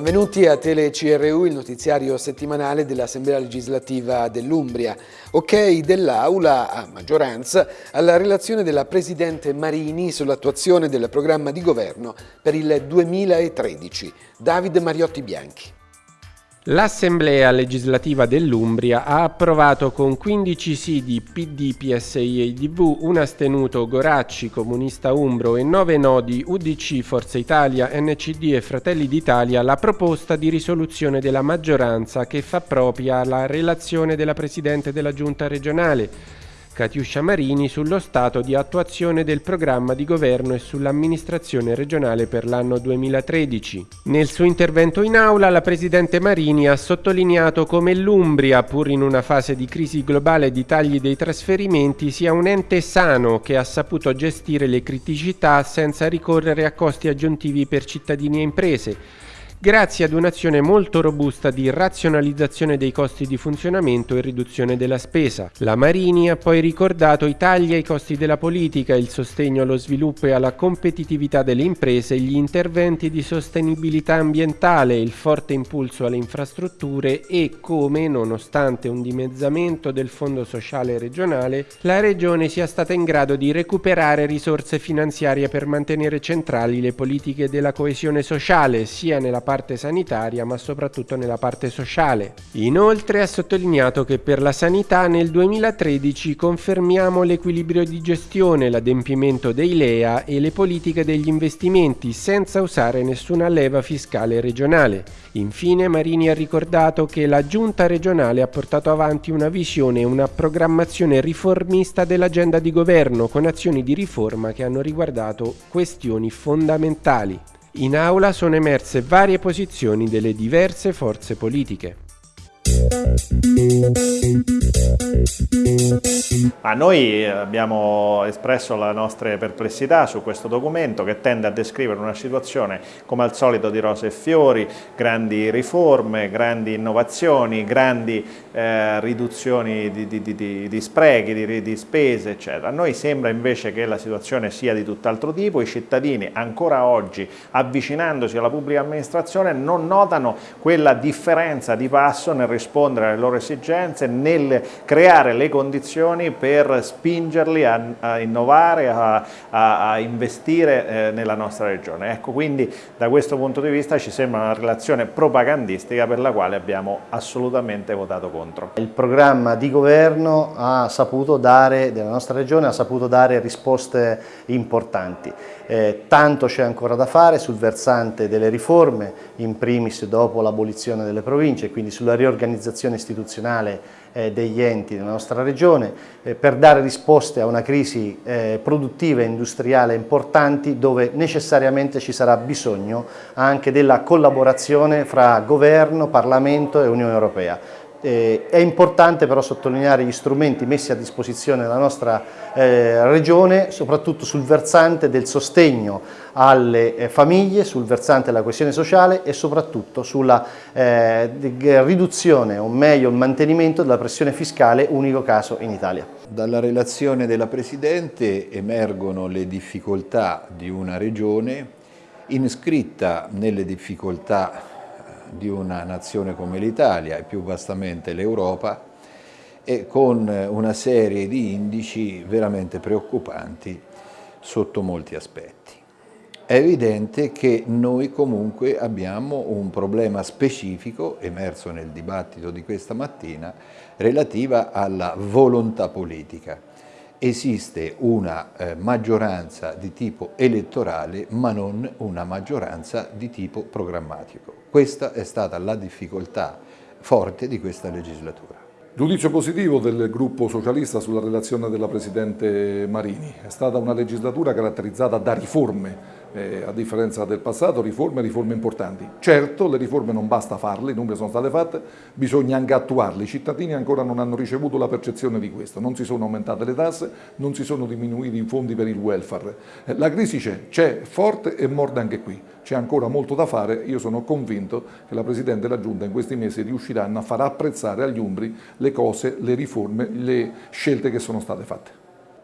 Benvenuti a Tele CRU, il notiziario settimanale dell'Assemblea legislativa dell'Umbria. Ok dell'Aula, a maggioranza, alla relazione della Presidente Marini sull'attuazione del programma di governo per il 2013. Davide Mariotti Bianchi. L'Assemblea legislativa dell'Umbria ha approvato con 15 sì di PD, PSI e IDV, un astenuto Goracci, Comunista Umbro e 9 no di UDC, Forza Italia, NCD e Fratelli d'Italia la proposta di risoluzione della maggioranza che fa propria la relazione della Presidente della Giunta regionale Catiuscia Marini sullo stato di attuazione del programma di governo e sull'amministrazione regionale per l'anno 2013. Nel suo intervento in aula la Presidente Marini ha sottolineato come l'Umbria, pur in una fase di crisi globale di tagli dei trasferimenti, sia un ente sano che ha saputo gestire le criticità senza ricorrere a costi aggiuntivi per cittadini e imprese grazie ad un'azione molto robusta di razionalizzazione dei costi di funzionamento e riduzione della spesa. La Marini ha poi ricordato i tagli ai costi della politica, il sostegno allo sviluppo e alla competitività delle imprese, gli interventi di sostenibilità ambientale, il forte impulso alle infrastrutture e come, nonostante un dimezzamento del fondo sociale regionale, la Regione sia stata in grado di recuperare risorse finanziarie per mantenere centrali le politiche della coesione sociale, sia nella parte sanitaria ma soprattutto nella parte sociale. Inoltre ha sottolineato che per la sanità nel 2013 confermiamo l'equilibrio di gestione, l'adempimento dei LEA e le politiche degli investimenti senza usare nessuna leva fiscale regionale. Infine Marini ha ricordato che la giunta regionale ha portato avanti una visione e una programmazione riformista dell'agenda di governo con azioni di riforma che hanno riguardato questioni fondamentali. In aula sono emerse varie posizioni delle diverse forze politiche. Ma noi abbiamo espresso le nostre perplessità su questo documento che tende a descrivere una situazione come al solito di rose e fiori, grandi riforme, grandi innovazioni, grandi eh, riduzioni di, di, di, di sprechi, di, spese eccetera. A noi sembra invece che la situazione sia di tutt'altro tipo, i cittadini ancora oggi avvicinandosi alla pubblica amministrazione non notano quella differenza di passo nel rispondere alle loro esigenze, nel creare le condizioni per spingerli a, a innovare, a, a, a investire eh, nella nostra regione. Ecco, quindi da questo punto di vista ci sembra una relazione propagandistica per la quale abbiamo assolutamente votato contro. Il programma di governo ha saputo dare, della nostra regione ha saputo dare risposte importanti. Eh, tanto c'è ancora da fare sul versante delle riforme, in primis dopo l'abolizione delle province, quindi sulla riorganizzazione istituzionale degli enti della nostra regione, eh, per dare risposte a una crisi eh, produttiva e industriale importanti dove necessariamente ci sarà bisogno anche della collaborazione fra governo, Parlamento e Unione Europea. Eh, è importante però sottolineare gli strumenti messi a disposizione della nostra eh, regione, soprattutto sul versante del sostegno alle eh, famiglie, sul versante della coesione sociale e soprattutto sulla eh, riduzione o meglio il mantenimento della pressione fiscale unico caso in Italia. Dalla relazione della Presidente emergono le difficoltà di una regione iscritta nelle difficoltà di una nazione come l'Italia e più vastamente l'Europa e con una serie di indici veramente preoccupanti sotto molti aspetti. È evidente che noi comunque abbiamo un problema specifico, emerso nel dibattito di questa mattina, relativa alla volontà politica esiste una eh, maggioranza di tipo elettorale ma non una maggioranza di tipo programmatico. Questa è stata la difficoltà forte di questa legislatura. Giudizio positivo del gruppo socialista sulla relazione della Presidente Marini. È stata una legislatura caratterizzata da riforme eh, a differenza del passato, riforme, riforme importanti. Certo, le riforme non basta farle, i numeri sono state fatte, bisogna anche attuarle. I cittadini ancora non hanno ricevuto la percezione di questo, non si sono aumentate le tasse, non si sono diminuiti i fondi per il welfare. Eh, la crisi c'è, c'è forte e morde anche qui. C'è ancora molto da fare, io sono convinto che la Presidente e la Giunta in questi mesi riusciranno a far apprezzare agli Umbri le cose, le riforme, le scelte che sono state fatte.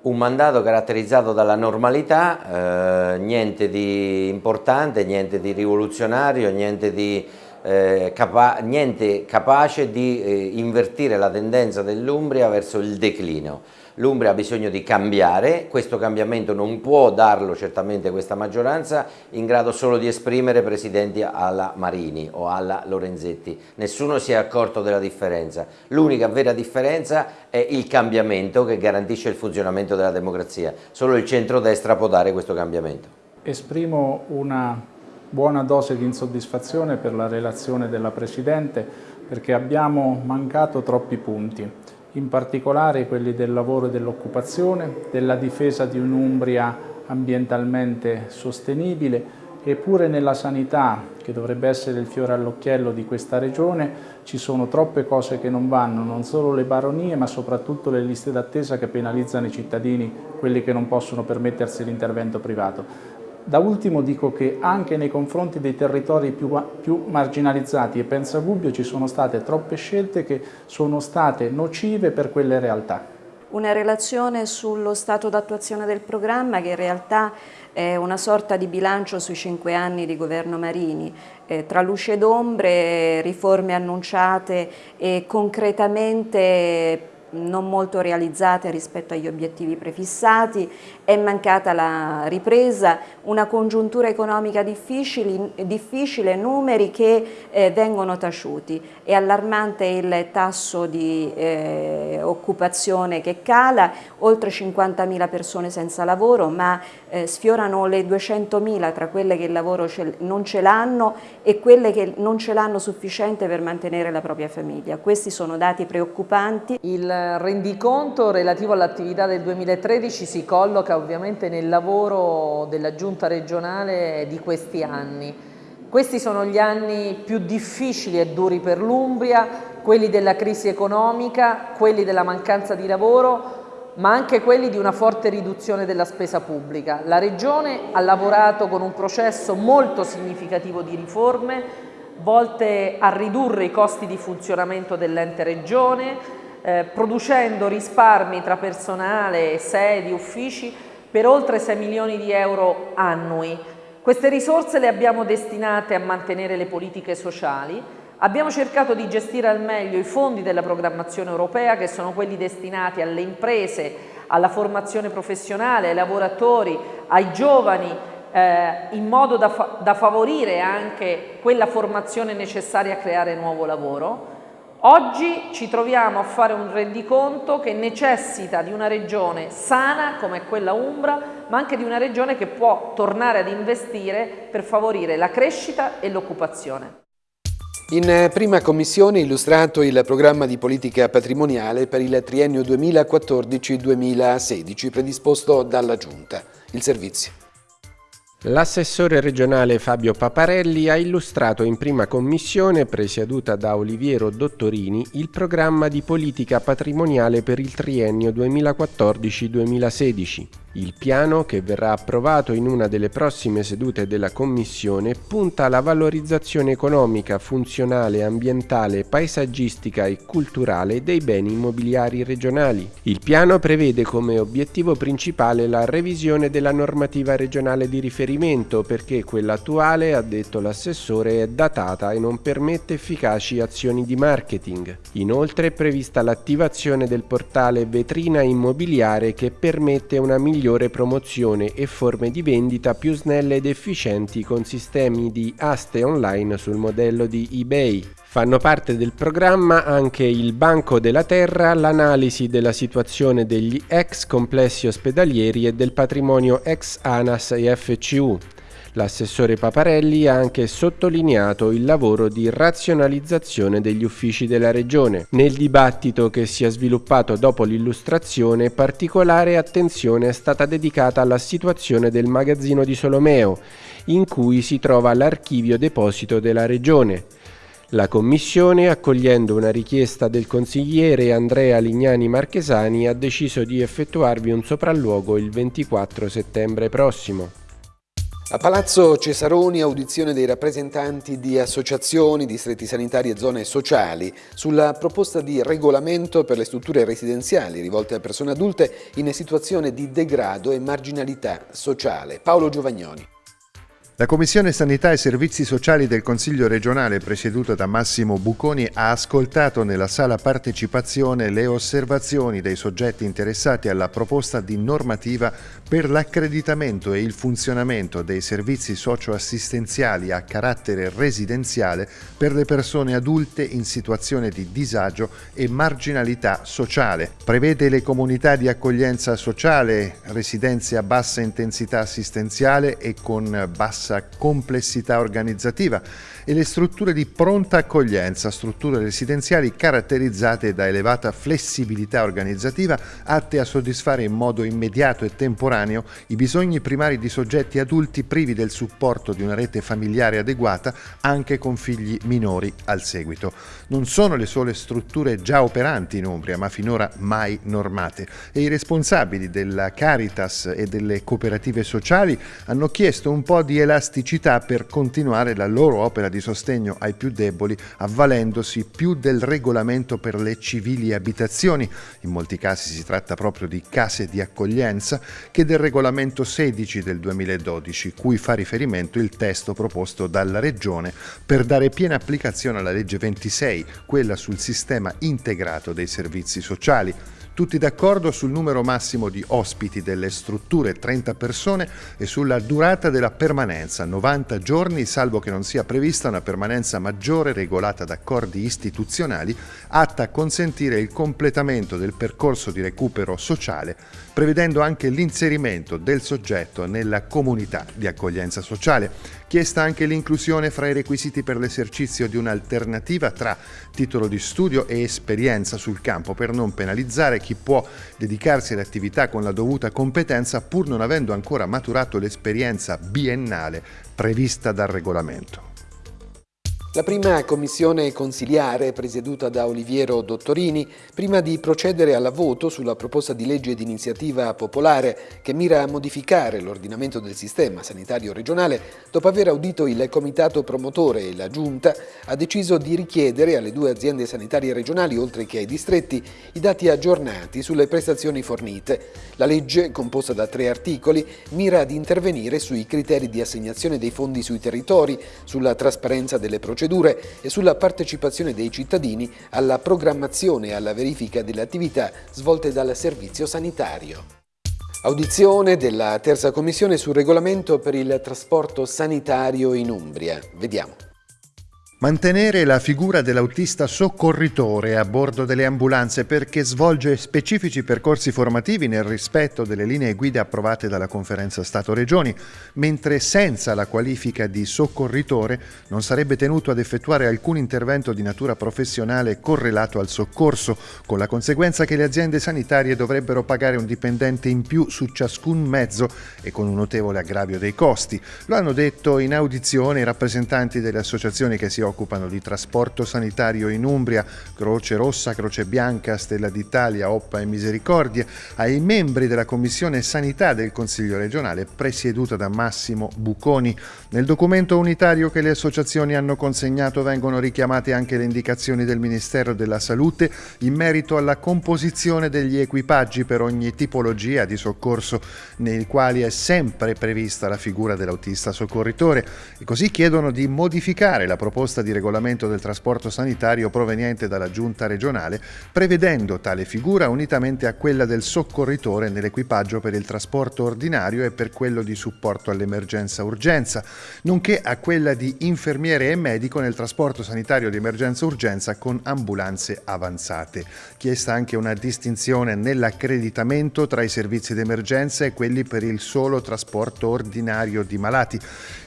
Un mandato caratterizzato dalla normalità, eh, niente di importante, niente di rivoluzionario, niente, di, eh, capa niente capace di eh, invertire la tendenza dell'Umbria verso il declino. L'Umbria ha bisogno di cambiare, questo cambiamento non può darlo certamente questa maggioranza, in grado solo di esprimere presidenti alla Marini o alla Lorenzetti. Nessuno si è accorto della differenza. L'unica vera differenza è il cambiamento che garantisce il funzionamento della democrazia. Solo il centrodestra può dare questo cambiamento. Esprimo una buona dose di insoddisfazione per la relazione della Presidente perché abbiamo mancato troppi punti in particolare quelli del lavoro e dell'occupazione, della difesa di un'Umbria ambientalmente sostenibile eppure nella sanità, che dovrebbe essere il fiore all'occhiello di questa regione, ci sono troppe cose che non vanno, non solo le baronie ma soprattutto le liste d'attesa che penalizzano i cittadini, quelli che non possono permettersi l'intervento privato. Da ultimo dico che anche nei confronti dei territori più, più, marginalizzati e penso a Gubbio ci sono state troppe scelte che sono state nocive per quelle realtà. Una relazione sullo stato d'attuazione del programma che in realtà è una sorta di bilancio sui cinque anni di governo Marini, eh, tra luce ed ombre, riforme annunciate e concretamente non molto realizzate rispetto agli obiettivi prefissati, è mancata la ripresa, una congiuntura economica difficile, numeri che eh, vengono taciuti. È allarmante il tasso di eh, occupazione che cala, oltre 50.000 persone senza lavoro, ma eh, sfiorano le 200.000 tra quelle che il lavoro ce, non ce l'hanno e quelle che non ce l'hanno sufficiente per mantenere la propria famiglia. Questi sono dati preoccupanti. Il rendiconto relativo all'attività del 2013 si colloca ovviamente nel lavoro della giunta regionale di questi anni. Questi sono gli anni più difficili e duri per l'Umbria, quelli della crisi economica, quelli della mancanza di lavoro, ma anche quelli di una forte riduzione della spesa pubblica. La Regione ha lavorato con un processo molto significativo di riforme volte a ridurre i costi di funzionamento dell'ente Regione, eh, producendo risparmi tra personale, sedi, uffici per oltre 6 milioni di euro annui. Queste risorse le abbiamo destinate a mantenere le politiche sociali, abbiamo cercato di gestire al meglio i fondi della programmazione europea che sono quelli destinati alle imprese, alla formazione professionale, ai lavoratori, ai giovani, eh, in modo da, fa da favorire anche quella formazione necessaria a creare nuovo lavoro. Oggi ci troviamo a fare un rendiconto che necessita di una regione sana come quella Umbra, ma anche di una regione che può tornare ad investire per favorire la crescita e l'occupazione. In prima commissione illustrato il programma di politica patrimoniale per il triennio 2014-2016 predisposto dalla Giunta. Il servizio. L'assessore regionale Fabio Paparelli ha illustrato in prima commissione, presieduta da Oliviero Dottorini, il programma di politica patrimoniale per il triennio 2014-2016. Il piano, che verrà approvato in una delle prossime sedute della Commissione, punta alla valorizzazione economica, funzionale, ambientale, paesaggistica e culturale dei beni immobiliari regionali. Il piano prevede come obiettivo principale la revisione della normativa regionale di riferimento perché quella attuale, ha detto l'assessore, è datata e non permette efficaci azioni di marketing. Inoltre è prevista l'attivazione del portale Vetrina Immobiliare che permette una migliore migliore promozione e forme di vendita più snelle ed efficienti con sistemi di aste online sul modello di eBay. Fanno parte del programma anche il Banco della Terra, l'analisi della situazione degli ex complessi ospedalieri e del patrimonio ex ANAS e FCU. L'assessore Paparelli ha anche sottolineato il lavoro di razionalizzazione degli uffici della Regione. Nel dibattito che si è sviluppato dopo l'illustrazione, particolare attenzione è stata dedicata alla situazione del magazzino di Solomeo, in cui si trova l'archivio deposito della Regione. La Commissione, accogliendo una richiesta del consigliere Andrea Lignani Marchesani, ha deciso di effettuarvi un sopralluogo il 24 settembre prossimo. A Palazzo Cesaroni audizione dei rappresentanti di associazioni, distretti sanitari e zone sociali sulla proposta di regolamento per le strutture residenziali rivolte a persone adulte in situazione di degrado e marginalità sociale. Paolo Giovagnoni. La Commissione Sanità e Servizi Sociali del Consiglio regionale, presieduta da Massimo Buconi, ha ascoltato nella sala partecipazione le osservazioni dei soggetti interessati alla proposta di normativa per l'accreditamento e il funzionamento dei servizi socioassistenziali a carattere residenziale per le persone adulte in situazione di disagio e marginalità sociale. Prevede le comunità di accoglienza sociale, residenze a bassa intensità assistenziale e con bassa bassa complessità organizzativa e le strutture di pronta accoglienza, strutture residenziali caratterizzate da elevata flessibilità organizzativa atte a soddisfare in modo immediato e temporaneo i bisogni primari di soggetti adulti privi del supporto di una rete familiare adeguata anche con figli minori al seguito. Non sono le sole strutture già operanti in Umbria, ma finora mai normate e i responsabili della Caritas e delle cooperative sociali hanno chiesto un po' di elasticità per continuare la loro opera di sostegno ai più deboli, avvalendosi più del regolamento per le civili abitazioni, in molti casi si tratta proprio di case di accoglienza, che del regolamento 16 del 2012, cui fa riferimento il testo proposto dalla Regione per dare piena applicazione alla legge 26, quella sul sistema integrato dei servizi sociali. Tutti d'accordo sul numero massimo di ospiti delle strutture, 30 persone, e sulla durata della permanenza, 90 giorni, salvo che non sia prevista una permanenza maggiore regolata da accordi istituzionali, atta a consentire il completamento del percorso di recupero sociale, prevedendo anche l'inserimento del soggetto nella comunità di accoglienza sociale. Chiesta anche l'inclusione fra i requisiti per l'esercizio di un'alternativa tra titolo di studio e esperienza sul campo per non penalizzare chi può dedicarsi all'attività con la dovuta competenza pur non avendo ancora maturato l'esperienza biennale prevista dal regolamento. La prima commissione consiliare, presieduta da Oliviero Dottorini, prima di procedere alla voto sulla proposta di legge di iniziativa popolare che mira a modificare l'ordinamento del sistema sanitario regionale, dopo aver audito il comitato promotore e la giunta, ha deciso di richiedere alle due aziende sanitarie regionali, oltre che ai distretti, i dati aggiornati sulle prestazioni fornite. La legge, composta da tre articoli, mira ad intervenire sui criteri di assegnazione dei fondi sui territori, sulla trasparenza delle procedure procedure e sulla partecipazione dei cittadini alla programmazione e alla verifica delle attività svolte dal servizio sanitario. Audizione della terza commissione sul regolamento per il trasporto sanitario in Umbria. Vediamo. Mantenere la figura dell'autista soccorritore a bordo delle ambulanze perché svolge specifici percorsi formativi nel rispetto delle linee guida approvate dalla Conferenza Stato-Regioni, mentre senza la qualifica di soccorritore non sarebbe tenuto ad effettuare alcun intervento di natura professionale correlato al soccorso, con la conseguenza che le aziende sanitarie dovrebbero pagare un dipendente in più su ciascun mezzo e con un notevole aggravio dei costi. Lo hanno detto in audizione i rappresentanti delle associazioni che si occupano di trasporto sanitario in Umbria, Croce Rossa, Croce Bianca, Stella d'Italia, Oppa e Misericordia, ai membri della Commissione Sanità del Consiglio regionale presieduta da Massimo Buconi. Nel documento unitario che le associazioni hanno consegnato vengono richiamate anche le indicazioni del Ministero della Salute in merito alla composizione degli equipaggi per ogni tipologia di soccorso, nei quali è sempre prevista la figura dell'autista soccorritore. E così chiedono di modificare la proposta proposta di regolamento del trasporto sanitario proveniente dalla giunta regionale, prevedendo tale figura unitamente a quella del soccorritore nell'equipaggio per il trasporto ordinario e per quello di supporto all'emergenza-urgenza, nonché a quella di infermiere e medico nel trasporto sanitario di emergenza-urgenza con ambulanze avanzate. Chiesta anche una distinzione nell'accreditamento tra i servizi d'emergenza e quelli per il solo trasporto ordinario di malati.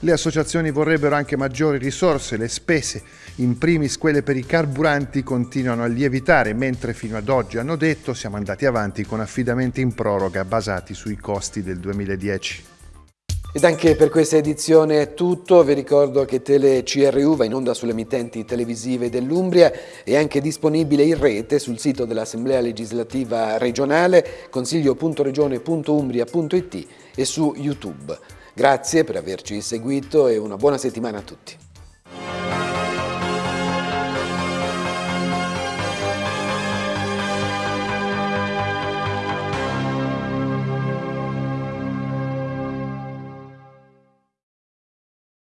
Le associazioni vorrebbero anche maggiori risorse, le spese spese, in primis quelle per i carburanti, continuano a lievitare, mentre fino ad oggi hanno detto siamo andati avanti con affidamenti in proroga basati sui costi del 2010. Ed anche per questa edizione è tutto, vi ricordo che Tele CRU va in onda sulle emittenti televisive dell'Umbria e anche disponibile in rete sul sito dell'Assemblea Legislativa Regionale, consiglio.regione.umbria.it e su YouTube. Grazie per averci seguito e una buona settimana a tutti. Bye.